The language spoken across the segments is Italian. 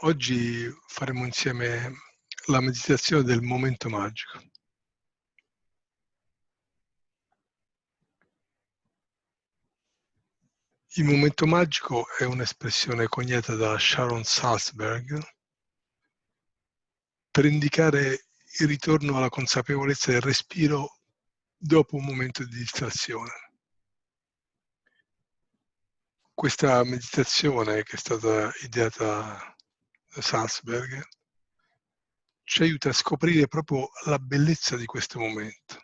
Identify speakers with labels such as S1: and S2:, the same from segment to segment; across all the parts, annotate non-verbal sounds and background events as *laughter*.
S1: Oggi faremo insieme la meditazione del momento magico. Il momento magico è un'espressione coniata da Sharon Salzberg per indicare il ritorno alla consapevolezza del respiro dopo un momento di distrazione. Questa meditazione che è stata ideata Salzberg ci aiuta a scoprire proprio la bellezza di questo momento.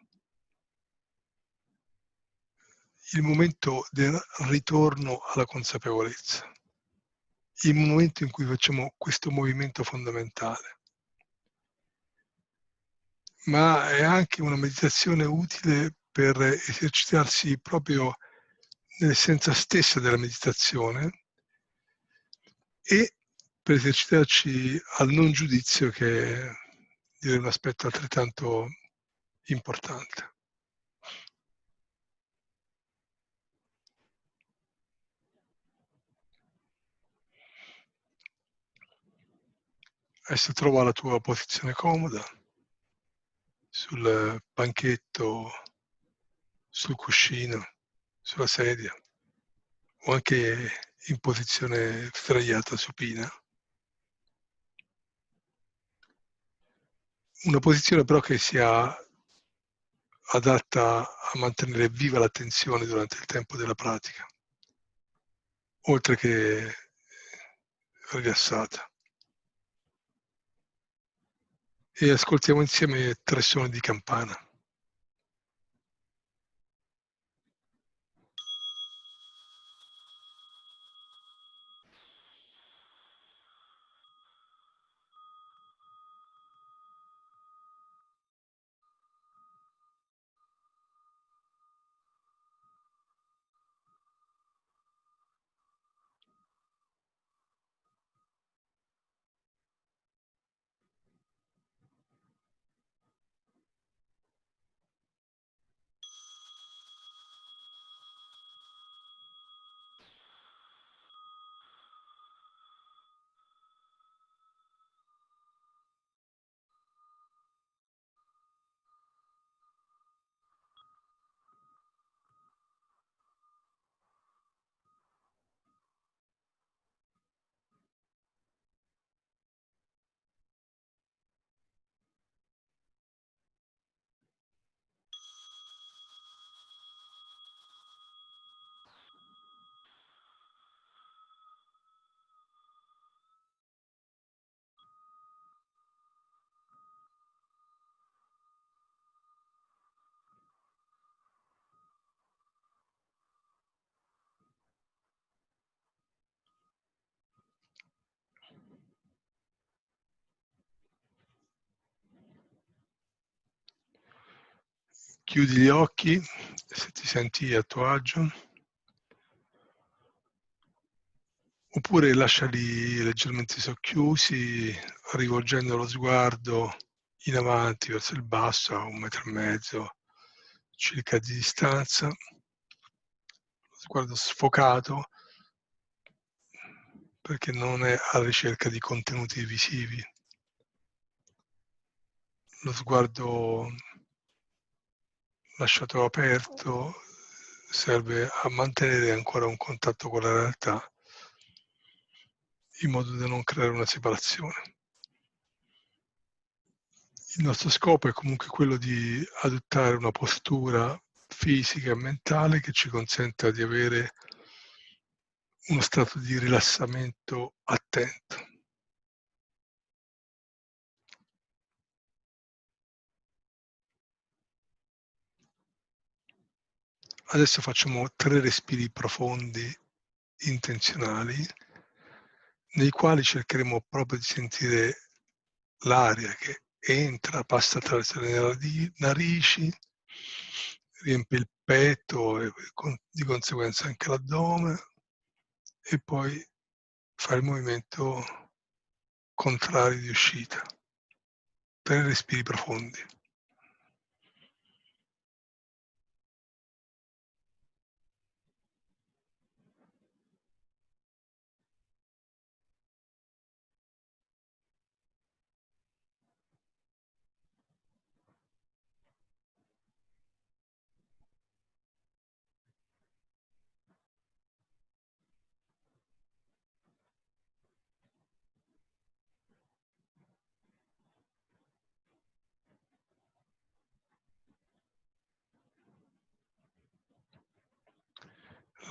S1: Il momento del ritorno alla consapevolezza. Il momento in cui facciamo questo movimento fondamentale. Ma è anche una meditazione utile per esercitarsi proprio nell'essenza stessa della meditazione e per esercitarci al non giudizio che è un aspetto altrettanto importante. Adesso trova la tua posizione comoda sul banchetto, sul cuscino, sulla sedia o anche in posizione sdraiata supina. Una posizione però che sia adatta a mantenere viva l'attenzione durante il tempo della pratica, oltre che rilassata. E ascoltiamo insieme tre suoni di campana. Chiudi gli occhi se ti senti a tuo agio. Oppure lasciali leggermente socchiusi, rivolgendo lo sguardo in avanti verso il basso a un metro e mezzo circa di distanza. Lo sguardo sfocato perché non è alla ricerca di contenuti visivi. Lo sguardo lasciato aperto serve a mantenere ancora un contatto con la realtà in modo da non creare una separazione. Il nostro scopo è comunque quello di adottare una postura fisica e mentale che ci consenta di avere uno stato di rilassamento attento. Adesso facciamo tre respiri profondi, intenzionali, nei quali cercheremo proprio di sentire l'aria che entra, passa attraverso le narici, riempie il petto e di conseguenza anche l'addome e poi fa il movimento contrario di uscita. Tre respiri profondi.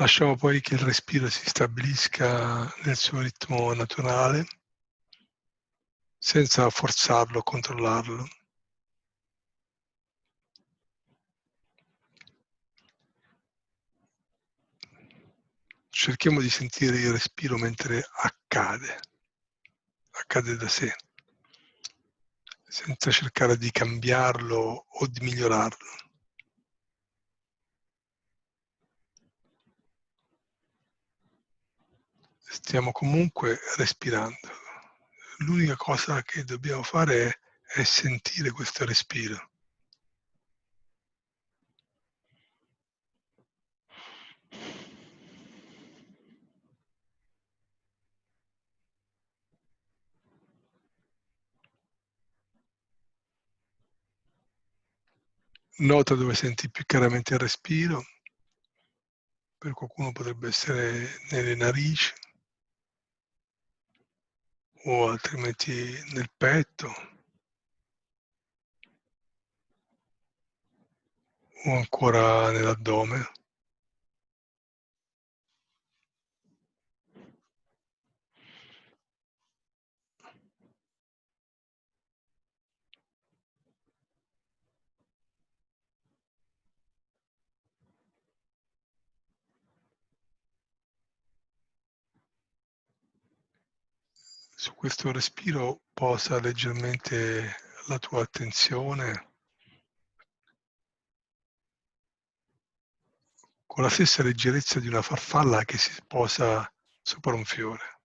S1: Lasciamo poi che il respiro si stabilisca nel suo ritmo naturale, senza forzarlo controllarlo. Cerchiamo di sentire il respiro mentre accade, accade da sé, senza cercare di cambiarlo o di migliorarlo. Stiamo comunque respirando. L'unica cosa che dobbiamo fare è, è sentire questo respiro. Nota dove senti più chiaramente il respiro, per qualcuno potrebbe essere nelle narici, o altrimenti nel petto o ancora nell'addome. Su questo respiro posa leggermente la tua attenzione con la stessa leggerezza di una farfalla che si posa sopra un fiore.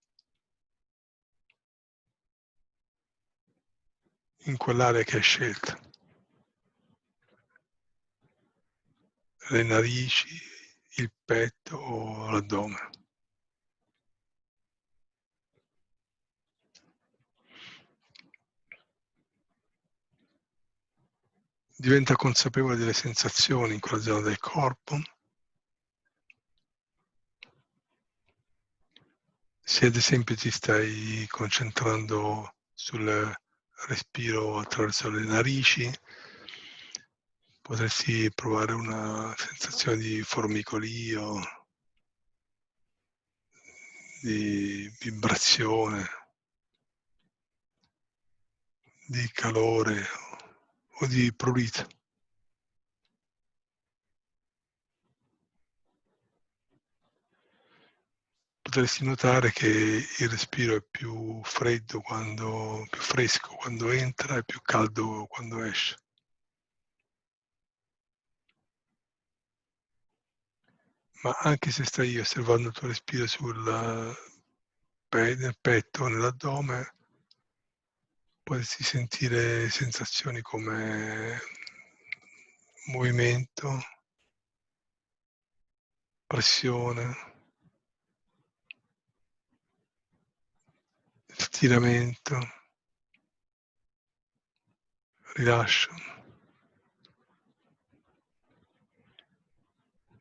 S1: In quell'area che hai scelto. Le narici, il petto o l'addome. Diventa consapevole delle sensazioni in quella zona del corpo. Se ad esempio ti stai concentrando sul respiro attraverso le narici, potresti provare una sensazione di formicolio, di vibrazione, di calore o di prurito. Potresti notare che il respiro è più freddo quando, più fresco quando entra e più caldo quando esce. Ma anche se stai osservando il tuo respiro sul petto o nell'addome, potresti sentire sensazioni come movimento, pressione, stiramento, rilascio.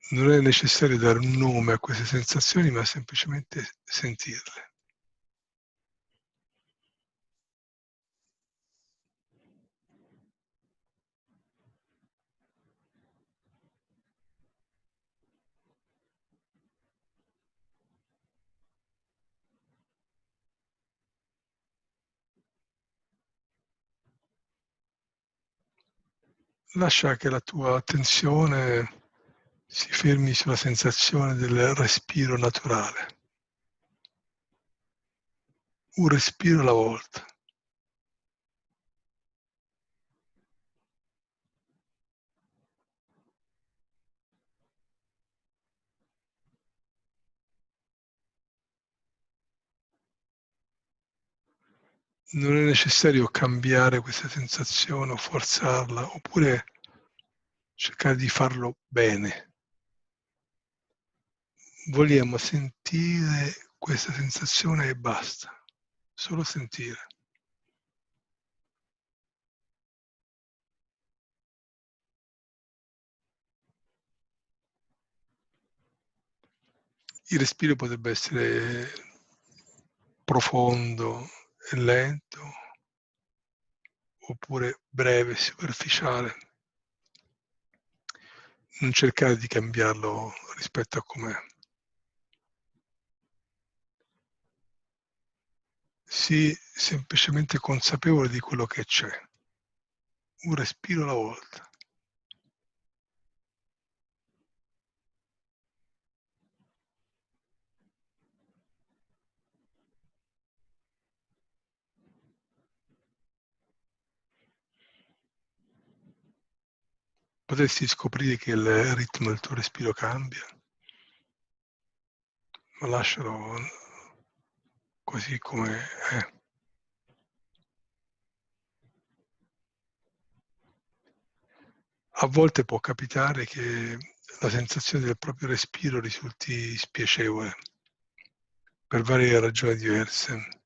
S1: Non è necessario dare un nome a queste sensazioni, ma semplicemente sentirle. Lascia che la tua attenzione si fermi sulla sensazione del respiro naturale. Un respiro alla volta. Non è necessario cambiare questa sensazione o forzarla, oppure cercare di farlo bene. Vogliamo sentire questa sensazione e basta, solo sentire. Il respiro potrebbe essere profondo, lento oppure breve, superficiale. Non cercare di cambiarlo rispetto a com'è. Sii semplicemente consapevole di quello che c'è, un respiro alla volta. Potresti scoprire che il ritmo del tuo respiro cambia, ma lascialo così come è. A volte può capitare che la sensazione del proprio respiro risulti spiacevole per varie ragioni diverse.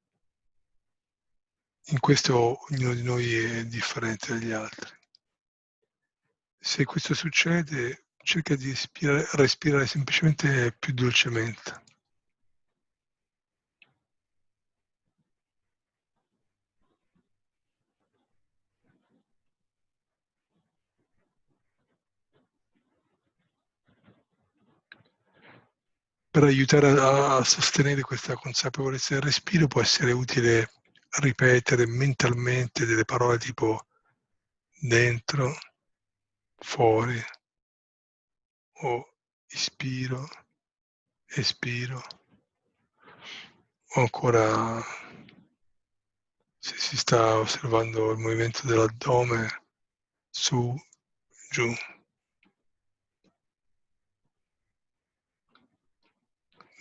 S1: In questo ognuno di noi è differente dagli altri. Se questo succede, cerca di respirare, respirare semplicemente più dolcemente. Per aiutare a sostenere questa consapevolezza del respiro può essere utile ripetere mentalmente delle parole tipo dentro, fuori o ispiro, espiro o ancora se si sta osservando il movimento dell'addome su, giù.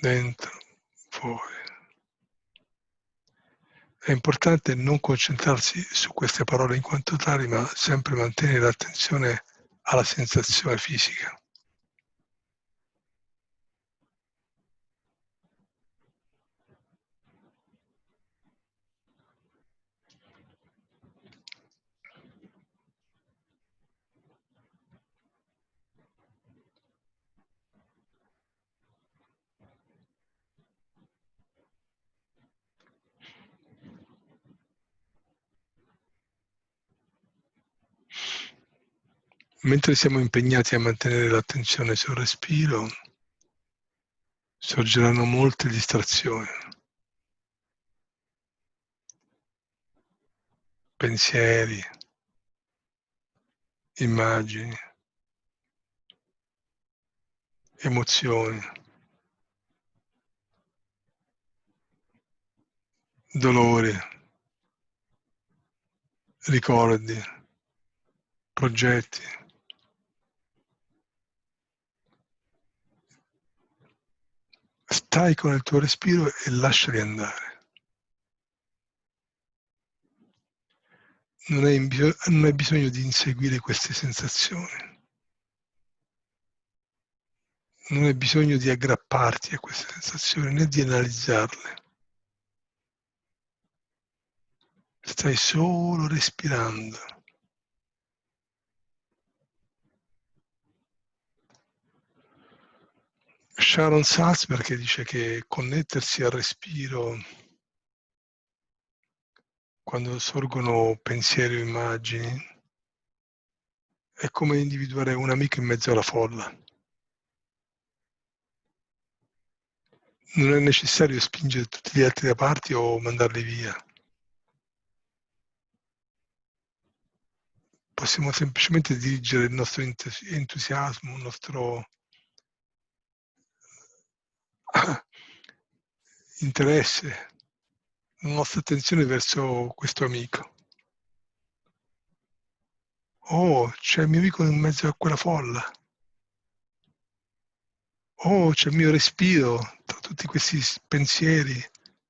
S1: Dentro, fuori. È importante non concentrarsi su queste parole in quanto tali, ma sempre mantenere l'attenzione alla sensazione fisica. Mentre siamo impegnati a mantenere l'attenzione sul respiro, sorgeranno molte distrazioni, pensieri, immagini, emozioni, dolori, ricordi, progetti. Stai con il tuo respiro e lasciali andare. Non hai, non hai bisogno di inseguire queste sensazioni. Non hai bisogno di aggrapparti a queste sensazioni né di analizzarle. Stai solo respirando. Sharon Salzberg dice che connettersi al respiro quando sorgono pensieri o immagini è come individuare un amico in mezzo alla folla. Non è necessario spingere tutti gli altri da parte o mandarli via. Possiamo semplicemente dirigere il nostro entusiasmo, il nostro *coughs* interesse, la nostra attenzione verso questo amico. Oh, c'è il mio amico in mezzo a quella folla. Oh, c'è il mio respiro tra tutti questi pensieri,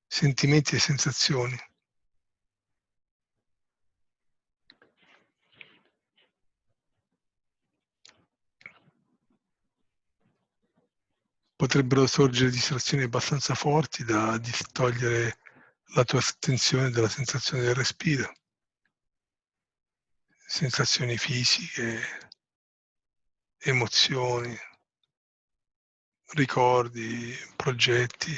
S1: sentimenti e sensazioni. Potrebbero sorgere distrazioni abbastanza forti da distogliere la tua attenzione dalla sensazione del respiro. Sensazioni fisiche, emozioni, ricordi, progetti,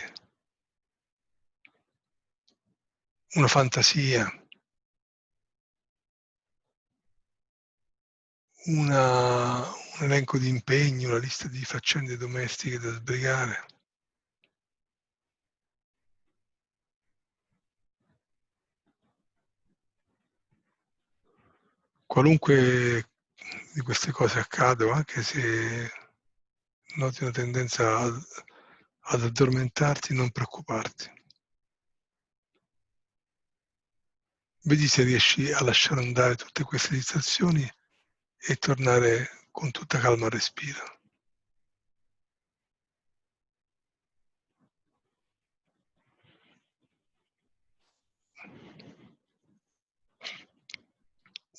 S1: una fantasia, una, un elenco di impegni, una lista di faccende domestiche da sbrigare. Qualunque di queste cose accada, anche se noti una tendenza ad, ad addormentarti, non preoccuparti. Vedi se riesci a lasciare andare tutte queste distrazioni e tornare con tutta calma al respiro.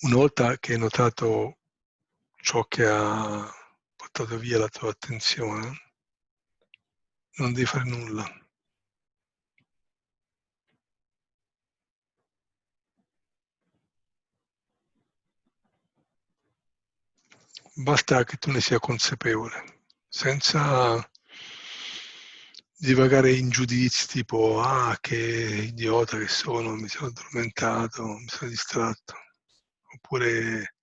S1: Una volta che hai notato ciò che ha portato via la tua attenzione, non devi fare nulla. Basta che tu ne sia consapevole, senza divagare in giudizi tipo ah che idiota che sono, mi sono addormentato, mi sono distratto, oppure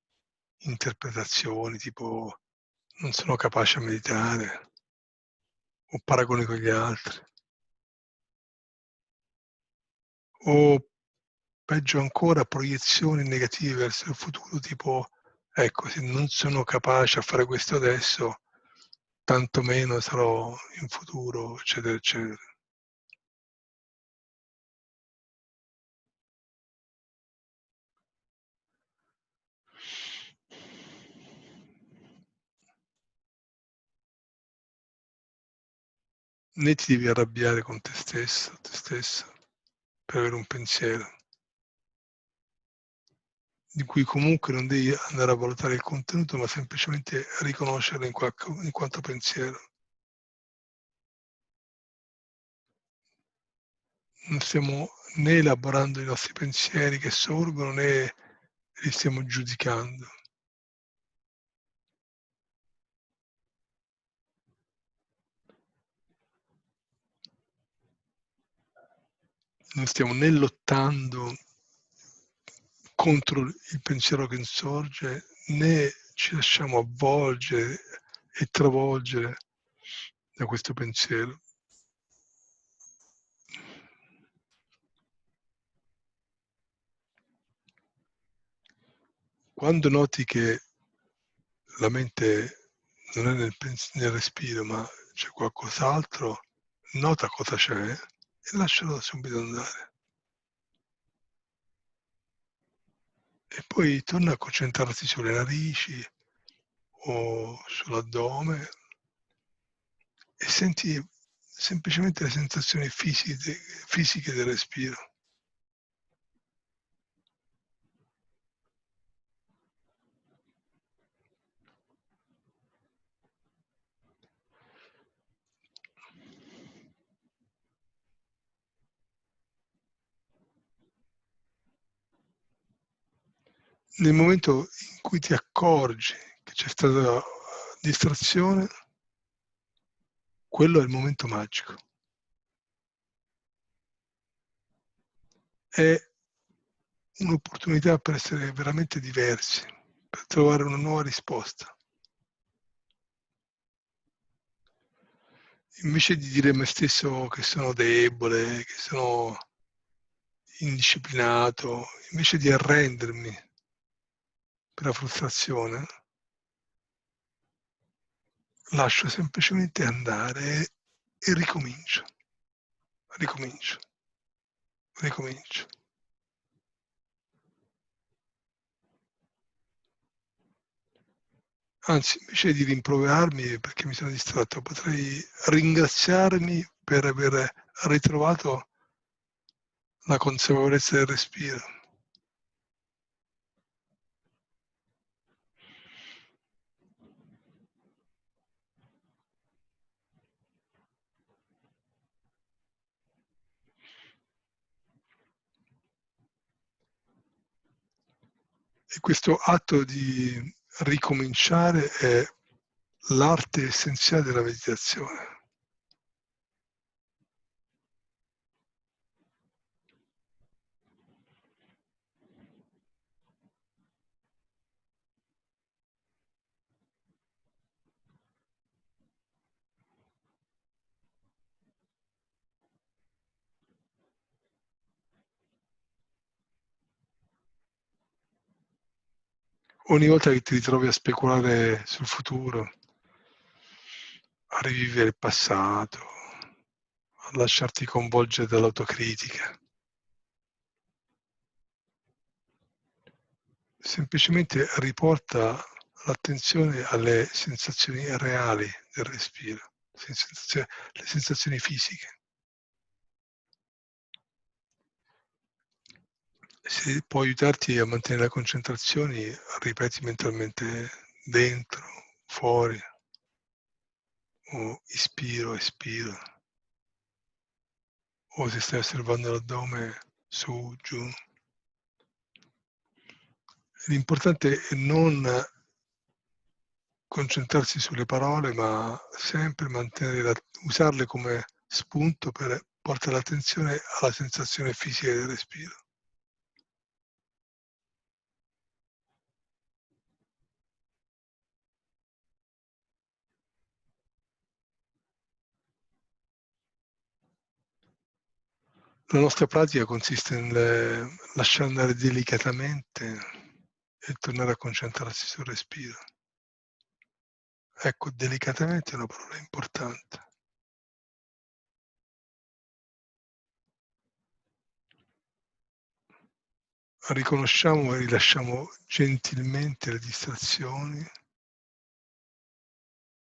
S1: interpretazioni tipo non sono capace a meditare o paragoni con gli altri. O peggio ancora proiezioni negative verso il futuro tipo ecco se non sono capace a fare questo adesso tanto meno sarò in futuro eccetera eccetera. né ti devi arrabbiare con te stesso, te stesso, per avere un pensiero, di cui comunque non devi andare a valutare il contenuto, ma semplicemente riconoscerlo in, qualche, in quanto pensiero. Non stiamo né elaborando i nostri pensieri che sorgono né li stiamo giudicando. non stiamo né lottando contro il pensiero che insorge, né ci lasciamo avvolgere e travolgere da questo pensiero. Quando noti che la mente non è nel, nel respiro ma c'è qualcos'altro, nota cosa c'è e lascialo subito andare. E poi torna a concentrarsi sulle narici o sull'addome e senti semplicemente le sensazioni fisiche, fisiche del respiro. Nel momento in cui ti accorgi che c'è stata distrazione, quello è il momento magico. È un'opportunità per essere veramente diversi, per trovare una nuova risposta. Invece di dire a me stesso che sono debole, che sono indisciplinato, invece di arrendermi per la frustrazione, lascio semplicemente andare e ricomincio, ricomincio, ricomincio. Anzi, invece di rimproverarmi perché mi sono distratto, potrei ringraziarmi per aver ritrovato la consapevolezza del respiro. E questo atto di ricominciare è l'arte essenziale della meditazione. Ogni volta che ti ritrovi a speculare sul futuro, a rivivere il passato, a lasciarti coinvolgere dall'autocritica, semplicemente riporta l'attenzione alle sensazioni reali del respiro, le sensazioni fisiche. Se può aiutarti a mantenere la concentrazione, ripeti mentalmente dentro, fuori, o ispiro, espiro, o se stai osservando l'addome su, giù. L'importante è non concentrarsi sulle parole, ma sempre mantenere usarle come spunto per portare l'attenzione alla sensazione fisica del respiro. La nostra pratica consiste nel lasciare andare delicatamente e tornare a concentrarsi sul respiro. Ecco, delicatamente è una parola importante. Riconosciamo e rilasciamo gentilmente le distrazioni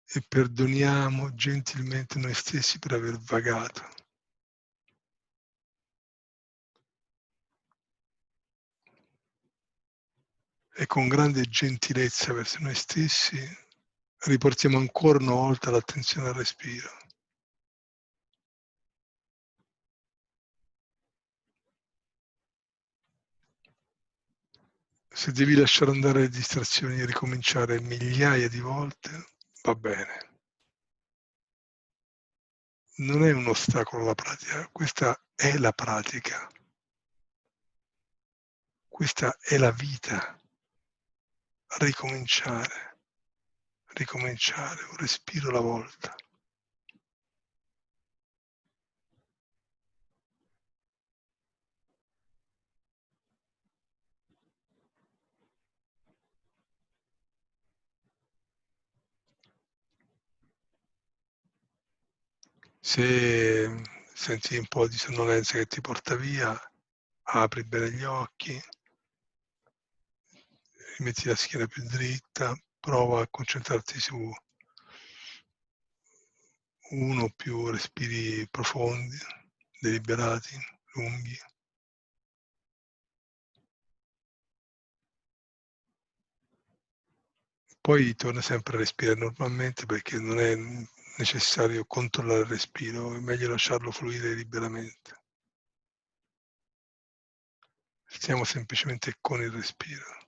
S1: e perdoniamo gentilmente noi stessi per aver vagato. E con grande gentilezza verso noi stessi riportiamo ancora una volta l'attenzione al respiro. Se devi lasciare andare le distrazioni e ricominciare migliaia di volte, va bene. Non è un ostacolo la pratica, questa è la pratica. Questa è la vita. Ricominciare ricominciare, un respiro alla volta. Se senti un po' di sonnolenza che ti porta via, apri bene gli occhi, rimetti la schiena più dritta, prova a concentrarti su uno o più respiri profondi, deliberati, lunghi. Poi torna sempre a respirare normalmente perché non è necessario controllare il respiro, è meglio lasciarlo fluire liberamente. Stiamo semplicemente con il respiro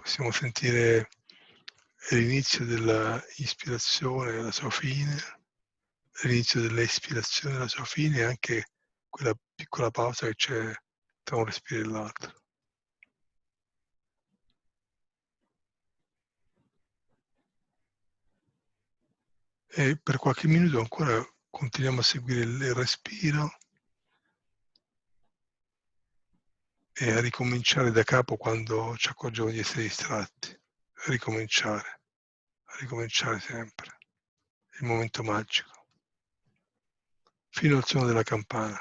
S1: possiamo sentire l'inizio dell'ispirazione, la sua fine, l'inizio dell'espirazione, la sua fine e anche quella piccola pausa che c'è tra un respiro e l'altro. E per qualche minuto ancora continuiamo a seguire il respiro e a ricominciare da capo quando ci accorgiamo di essere distratti, a ricominciare, a ricominciare sempre, il momento magico, fino al suono della campana.